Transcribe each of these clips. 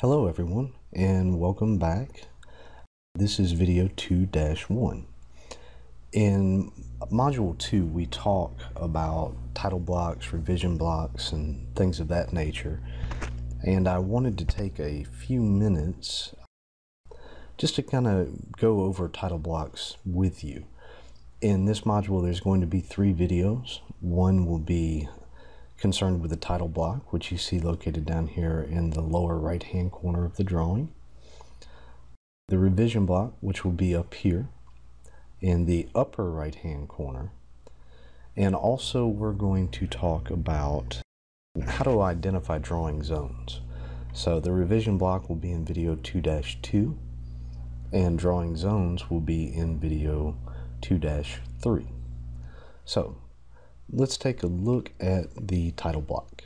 Hello everyone and welcome back. This is video 2-1. In module 2 we talk about title blocks, revision blocks and things of that nature and I wanted to take a few minutes just to kind of go over title blocks with you. In this module there's going to be three videos. One will be concerned with the title block, which you see located down here in the lower right hand corner of the drawing. The revision block, which will be up here in the upper right hand corner. And also we're going to talk about how to identify drawing zones. So the revision block will be in video 2-2 and drawing zones will be in video 2-3. So let's take a look at the title block.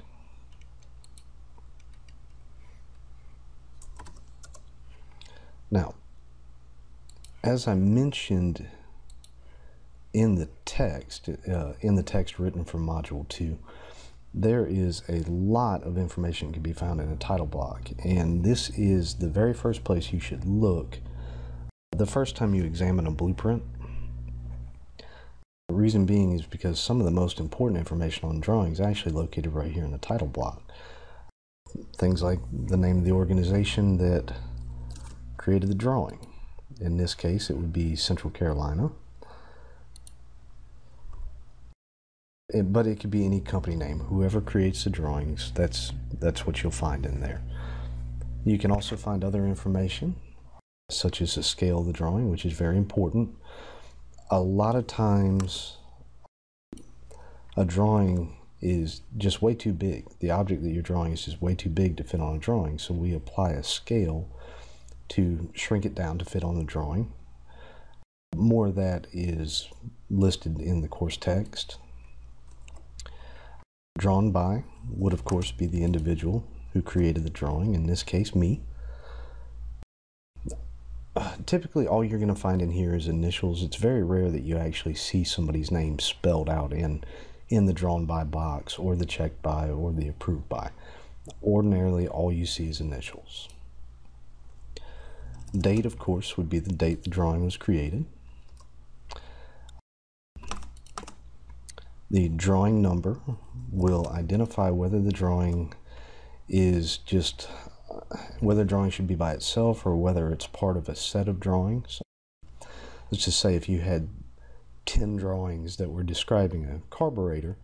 Now, as I mentioned in the text, uh, in the text written for Module 2, there is a lot of information that can be found in a title block, and this is the very first place you should look the first time you examine a blueprint the reason being is because some of the most important information on drawings is actually located right here in the title block. Things like the name of the organization that created the drawing. In this case, it would be Central Carolina. It, but it could be any company name. Whoever creates the drawings, that's, that's what you'll find in there. You can also find other information, such as the scale of the drawing, which is very important a lot of times a drawing is just way too big. The object that you're drawing is just way too big to fit on a drawing. So we apply a scale to shrink it down to fit on the drawing. More of that is listed in the course text. Drawn by would of course be the individual who created the drawing, in this case me. Typically all you're going to find in here is initials. It's very rare that you actually see somebody's name spelled out in, in the drawn by box or the checked by or the approved by. Ordinarily all you see is initials. Date, of course, would be the date the drawing was created. The drawing number will identify whether the drawing is just whether drawing should be by itself or whether it's part of a set of drawings. Let's just say if you had 10 drawings that were describing a carburetor,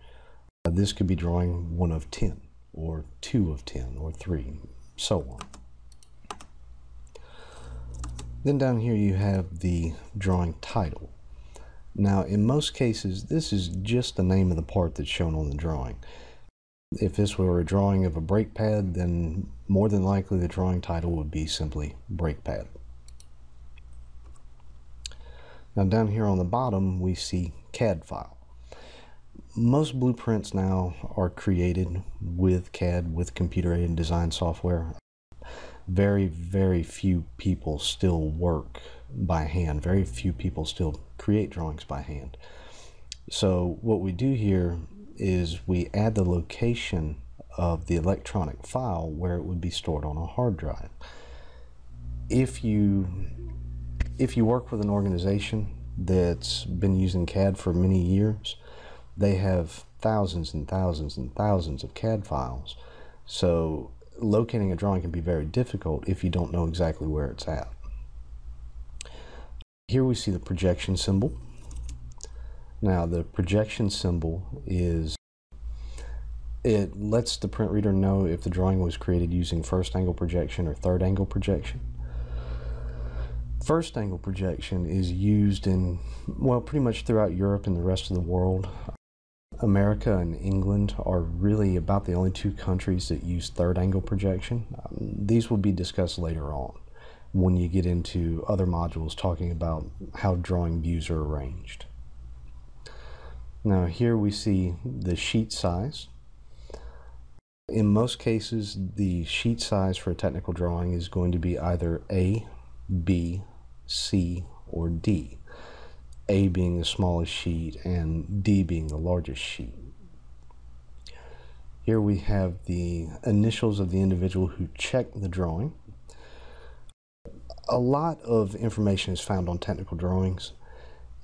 uh, this could be drawing one of 10 or two of 10 or three, so on. Then down here you have the drawing title. Now in most cases this is just the name of the part that's shown on the drawing. If this were a drawing of a brake pad, then more than likely the drawing title would be simply brake pad. Now down here on the bottom we see CAD file. Most blueprints now are created with CAD, with computer-aided design software. Very, very few people still work by hand. Very few people still create drawings by hand. So what we do here is we add the location of the electronic file where it would be stored on a hard drive. If you if you work with an organization that's been using CAD for many years, they have thousands and thousands and thousands of CAD files. So locating a drawing can be very difficult if you don't know exactly where it's at. Here we see the projection symbol. Now the projection symbol is it lets the print reader know if the drawing was created using first angle projection or third angle projection. First angle projection is used in, well, pretty much throughout Europe and the rest of the world. America and England are really about the only two countries that use third angle projection. Um, these will be discussed later on when you get into other modules talking about how drawing views are arranged. Now here we see the sheet size. In most cases, the sheet size for a technical drawing is going to be either A, B, C, or D. A being the smallest sheet and D being the largest sheet. Here we have the initials of the individual who checked the drawing. A lot of information is found on technical drawings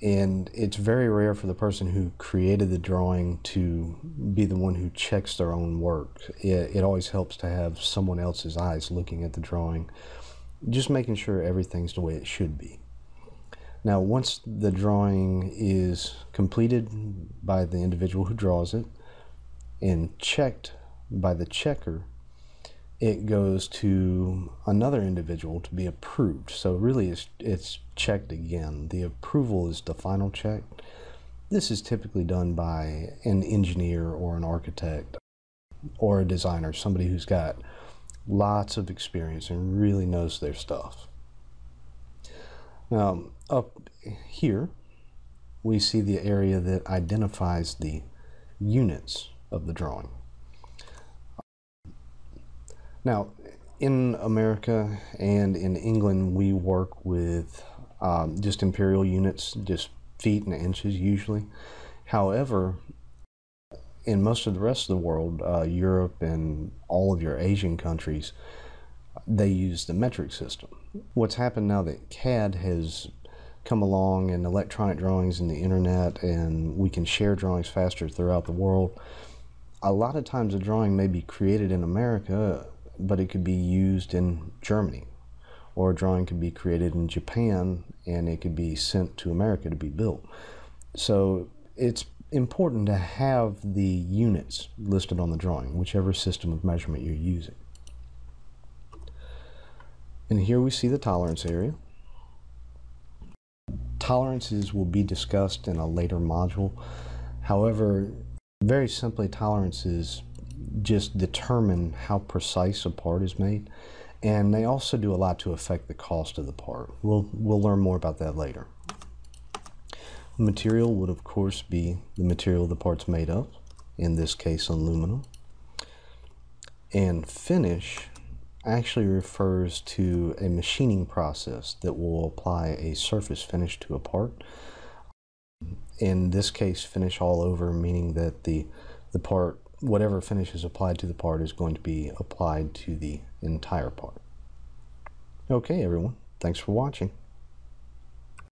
and it's very rare for the person who created the drawing to be the one who checks their own work. It, it, always helps to have someone else's eyes looking at the drawing, just making sure everything's the way it should be. Now, once the drawing is completed by the individual who draws it and checked by the checker, it goes to another individual to be approved. So really it's, it's checked again. The approval is the final check. This is typically done by an engineer or an architect or a designer, somebody who's got lots of experience and really knows their stuff. Now, up here, we see the area that identifies the units of the drawing. Now, in America and in England, we work with um, just imperial units, just feet and inches usually. However, in most of the rest of the world, uh, Europe and all of your Asian countries, they use the metric system. What's happened now that CAD has come along and electronic drawings and the internet and we can share drawings faster throughout the world, a lot of times a drawing may be created in America but it could be used in Germany. Or a drawing could be created in Japan and it could be sent to America to be built. So it's important to have the units listed on the drawing, whichever system of measurement you're using. And here we see the tolerance area. Tolerances will be discussed in a later module. However, very simply, tolerances just determine how precise a part is made. And they also do a lot to affect the cost of the part. We'll, we'll learn more about that later. Material would of course be the material the part's made of, in this case aluminum. And finish actually refers to a machining process that will apply a surface finish to a part. In this case, finish all over, meaning that the, the part whatever finish is applied to the part is going to be applied to the entire part. Okay, everyone. Thanks for watching.